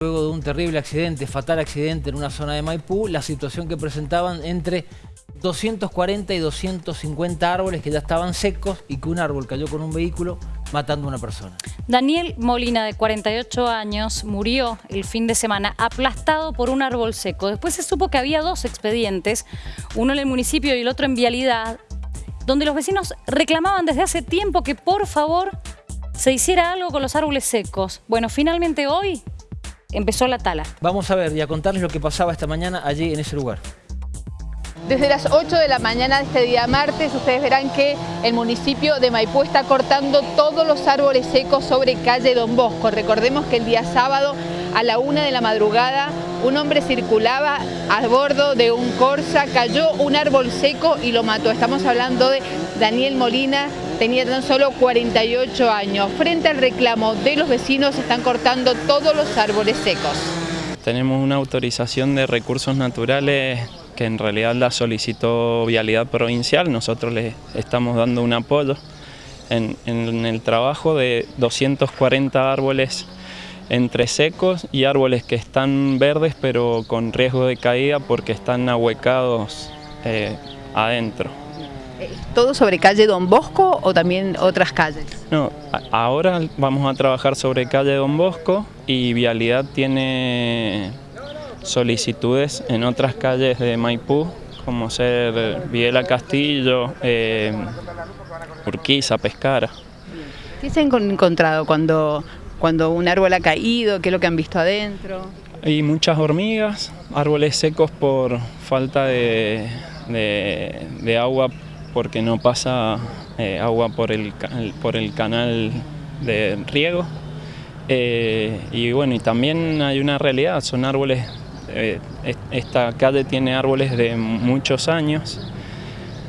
Luego de un terrible accidente, fatal accidente en una zona de Maipú, la situación que presentaban entre 240 y 250 árboles que ya estaban secos y que un árbol cayó con un vehículo matando a una persona. Daniel Molina, de 48 años, murió el fin de semana aplastado por un árbol seco. Después se supo que había dos expedientes, uno en el municipio y el otro en Vialidad, donde los vecinos reclamaban desde hace tiempo que por favor se hiciera algo con los árboles secos. Bueno, finalmente hoy empezó la tala. Vamos a ver y a contarles lo que pasaba esta mañana allí en ese lugar. Desde las 8 de la mañana de este día martes, ustedes verán que el municipio de Maipú está cortando todos los árboles secos sobre calle Don Bosco. Recordemos que el día sábado a la una de la madrugada un hombre circulaba a bordo de un Corsa, cayó un árbol seco y lo mató. Estamos hablando de Daniel Molina, tenía tan solo 48 años. Frente al reclamo de los vecinos están cortando todos los árboles secos. Tenemos una autorización de recursos naturales que en realidad la solicitó Vialidad Provincial, nosotros le estamos dando un apoyo en, en el trabajo de 240 árboles entre secos y árboles que están verdes pero con riesgo de caída porque están ahuecados eh, adentro. ¿Todo sobre calle Don Bosco o también otras calles? No, ahora vamos a trabajar sobre calle Don Bosco y Vialidad tiene solicitudes en otras calles de Maipú como ser Viela Castillo, eh, Urquiza, Pescara. ¿Qué se han encontrado cuando cuando un árbol ha caído, qué es lo que han visto adentro. Hay muchas hormigas, árboles secos por falta de, agua porque no pasa eh, agua por el, por el canal de riego. Eh, y bueno, y también hay una realidad, son árboles, eh, esta calle tiene árboles de muchos años.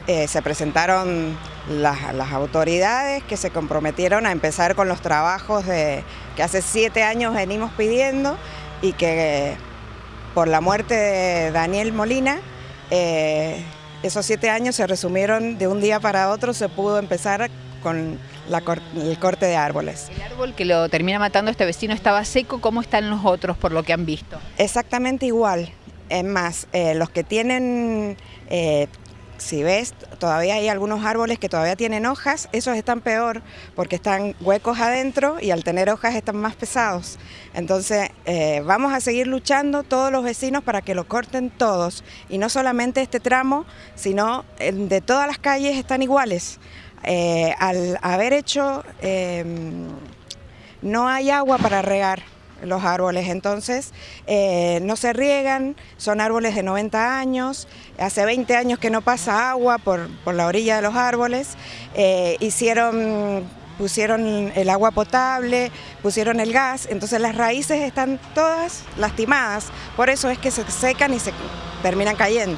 se presentaron las, autoridades que se comprometieron a empezar con los trabajos de, que hace siete años venimos pidiendo y que por la muerte de Daniel Molina, esos siete años se resumieron de un día para otro, se pudo empezar con el corte de árboles. El árbol que lo termina matando este vecino estaba seco, ¿cómo están los otros por lo que han visto? Exactamente igual, es más, eh, los que tienen eh, si ves, todavía hay algunos árboles que todavía tienen hojas, esos están peor porque están huecos adentro y al tener hojas están más pesados. Entonces eh, vamos a seguir luchando todos los vecinos para que lo corten todos y no solamente este tramo, sino de todas las calles están iguales. Eh, al haber hecho, em, no hay agua para regar los árboles, entonces eh, no se riegan, son árboles de 90 años, hace 20 años que no pasa agua por, la orilla de los árboles, eh, hicieron, pusieron el agua potable, pusieron el gas, entonces las raíces están todas lastimadas, por eso es que se secan y se terminan cayendo.